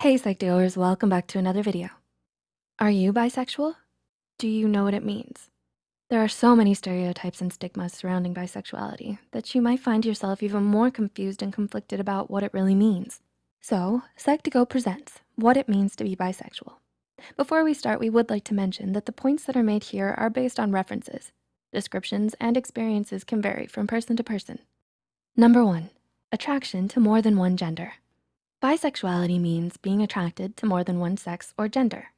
Hey Psych2Goers, welcome back to another video. Are you bisexual? Do you know what it means? There are so many stereotypes and stigmas surrounding bisexuality that you might find yourself even more confused and conflicted about what it really means. So Psych2Go presents what it means to be bisexual. Before we start, we would like to mention that the points that are made here are based on references. Descriptions and experiences can vary from person to person. Number one, attraction to more than one gender. Bisexuality means being attracted to more than one sex or gender.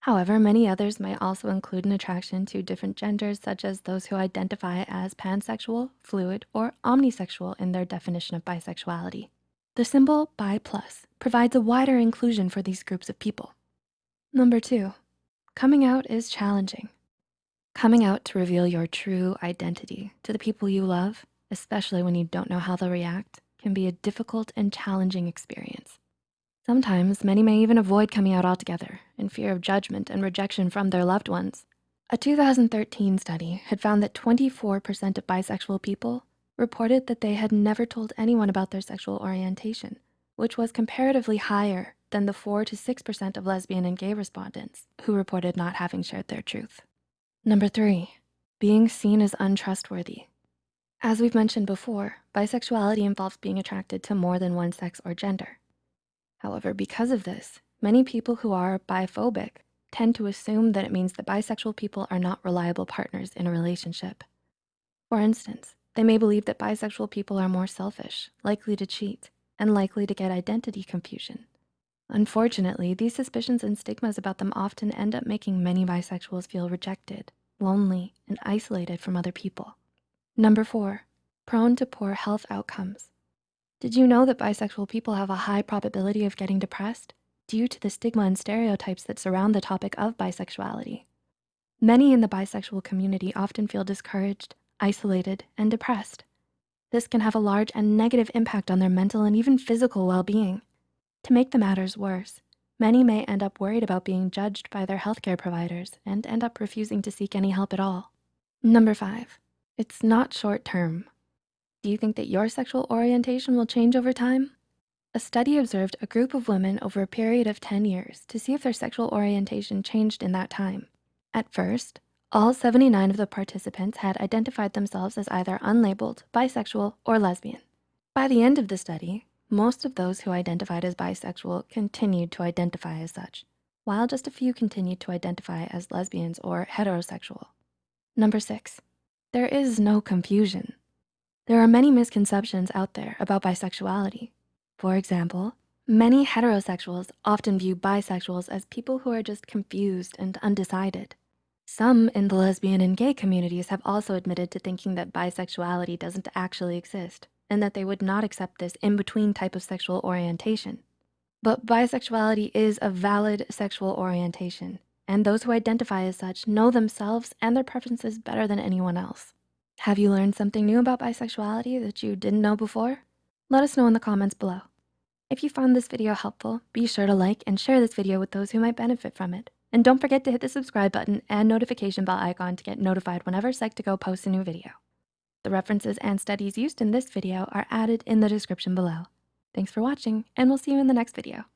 However, many others might also include an attraction to different genders, such as those who identify as pansexual, fluid, or omnisexual in their definition of bisexuality. The symbol bi plus provides a wider inclusion for these groups of people. Number two, coming out is challenging. Coming out to reveal your true identity to the people you love, especially when you don't know how they'll react, can be a difficult and challenging experience. Sometimes many may even avoid coming out altogether in fear of judgment and rejection from their loved ones. A 2013 study had found that 24% of bisexual people reported that they had never told anyone about their sexual orientation, which was comparatively higher than the 4 to 6% of lesbian and gay respondents who reported not having shared their truth. Number three, being seen as untrustworthy. As we've mentioned before, bisexuality involves being attracted to more than one sex or gender. However, because of this, many people who are biphobic tend to assume that it means that bisexual people are not reliable partners in a relationship. For instance, they may believe that bisexual people are more selfish, likely to cheat, and likely to get identity confusion. Unfortunately, these suspicions and stigmas about them often end up making many bisexuals feel rejected, lonely, and isolated from other people. Number four, prone to poor health outcomes. Did you know that bisexual people have a high probability of getting depressed due to the stigma and stereotypes that surround the topic of bisexuality? Many in the bisexual community often feel discouraged, isolated, and depressed. This can have a large and negative impact on their mental and even physical well-being. To make the matters worse, many may end up worried about being judged by their healthcare providers and end up refusing to seek any help at all. Number five, it's not short term. Do you think that your sexual orientation will change over time? A study observed a group of women over a period of 10 years to see if their sexual orientation changed in that time. At first, all 79 of the participants had identified themselves as either unlabeled, bisexual, or lesbian. By the end of the study, most of those who identified as bisexual continued to identify as such, while just a few continued to identify as lesbians or heterosexual. Number six, there is no confusion. There are many misconceptions out there about bisexuality. For example, many heterosexuals often view bisexuals as people who are just confused and undecided. Some in the lesbian and gay communities have also admitted to thinking that bisexuality doesn't actually exist and that they would not accept this in-between type of sexual orientation. But bisexuality is a valid sexual orientation and those who identify as such know themselves and their preferences better than anyone else. Have you learned something new about bisexuality that you didn't know before? Let us know in the comments below. If you found this video helpful, be sure to like and share this video with those who might benefit from it. And don't forget to hit the subscribe button and notification bell icon to get notified whenever Psych2Go posts a new video. The references and studies used in this video are added in the description below. Thanks for watching, and we'll see you in the next video.